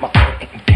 Come